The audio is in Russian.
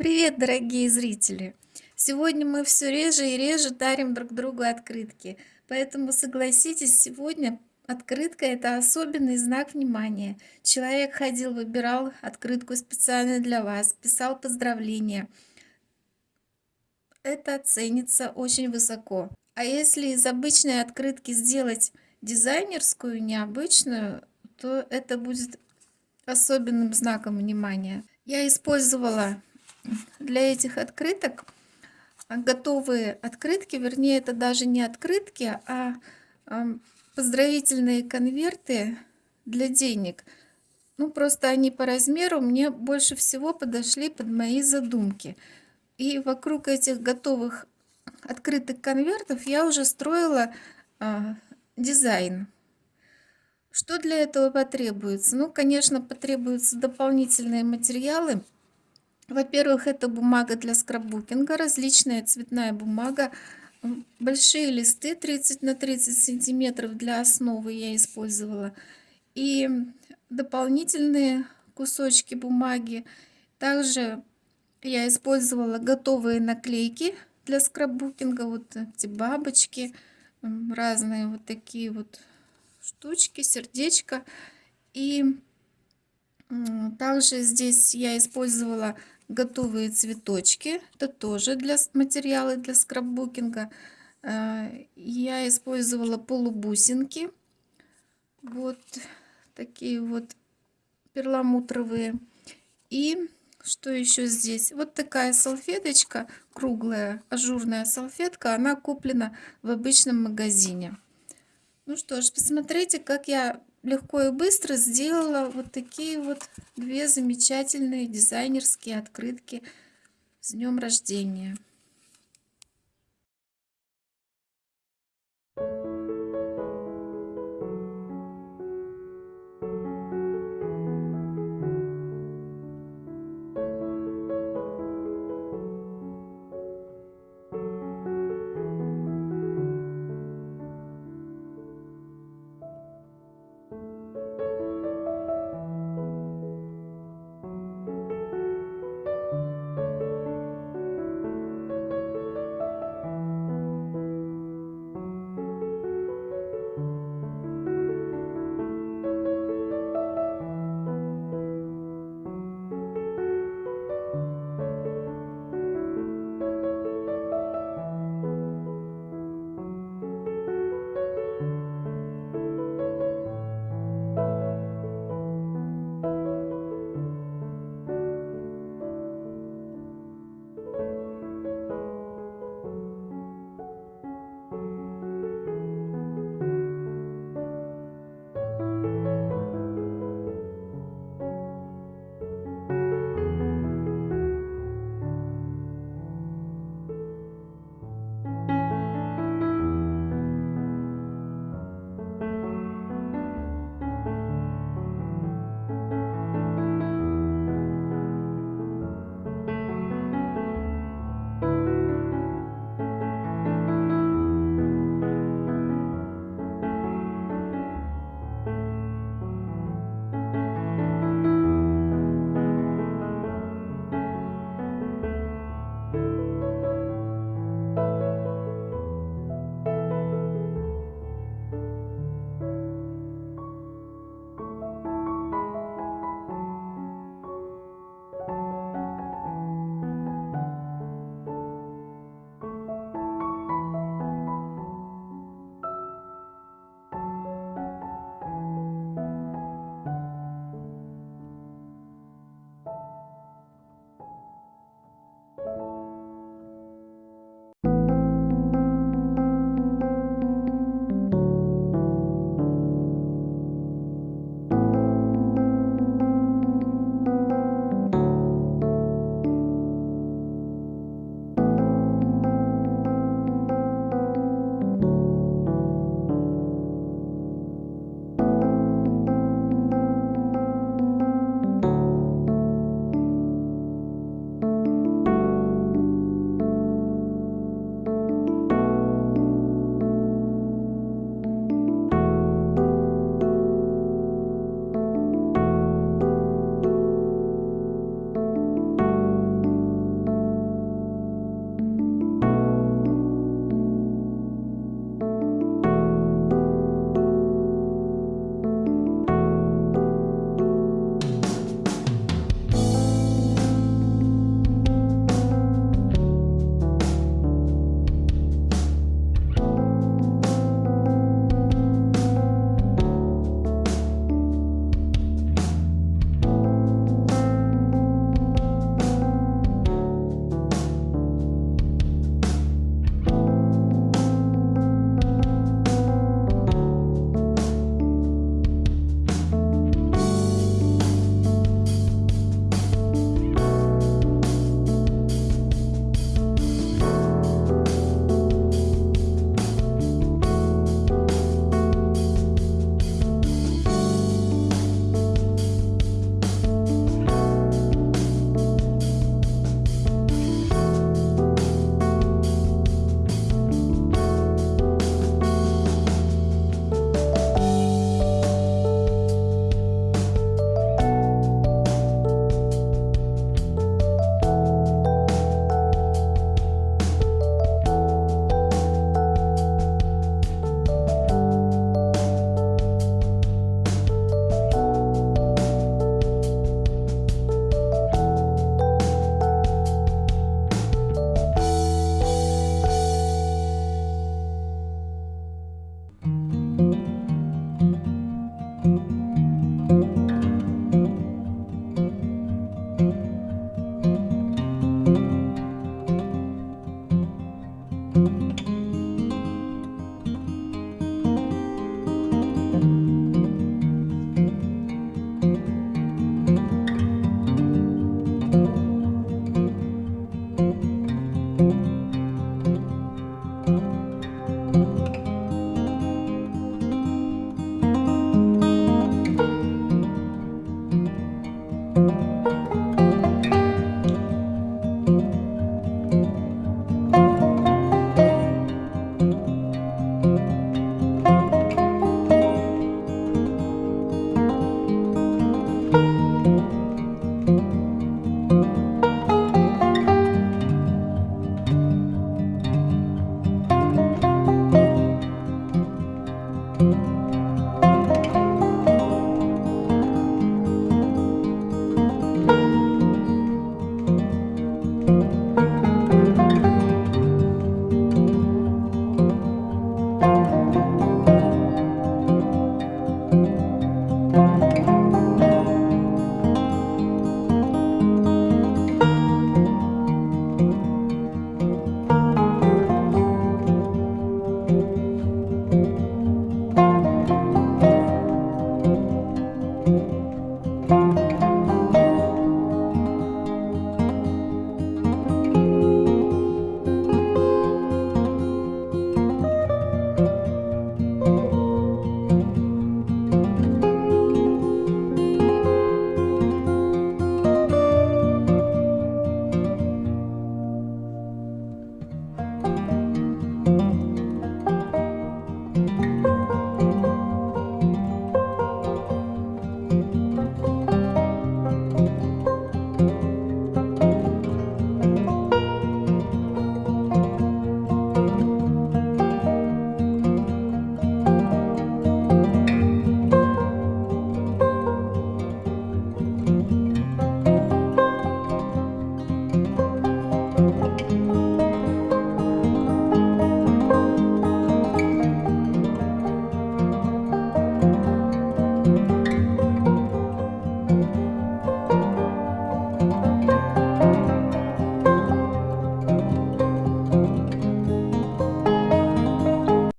Привет, дорогие зрители! Сегодня мы все реже и реже дарим друг другу открытки, поэтому согласитесь, сегодня открытка это особенный знак внимания. Человек ходил, выбирал открытку специально для вас, писал поздравления. Это ценится очень высоко. А если из обычной открытки сделать дизайнерскую, необычную, то это будет особенным знаком внимания. Я использовала для этих открыток готовые открытки, вернее, это даже не открытки, а поздравительные конверты для денег. Ну, просто они по размеру мне больше всего подошли под мои задумки. И вокруг этих готовых открытых конвертов я уже строила а, дизайн. Что для этого потребуется? Ну, конечно, потребуются дополнительные материалы. Во-первых, это бумага для скраббукинга, различная цветная бумага, большие листы 30 на 30 сантиметров для основы я использовала. И дополнительные кусочки бумаги. Также я использовала готовые наклейки для скраббукинга. Вот эти бабочки, разные вот такие вот штучки, сердечко. И также здесь я использовала готовые цветочки. Это тоже для материала для скраббукинга. Э, я использовала полубусинки. Вот такие вот перламутровые. И что еще здесь? Вот такая салфеточка, круглая, ажурная салфетка. Она куплена в обычном магазине. Ну что ж, посмотрите, как я легко и быстро сделала вот такие вот две замечательные дизайнерские открытки с днем рождения.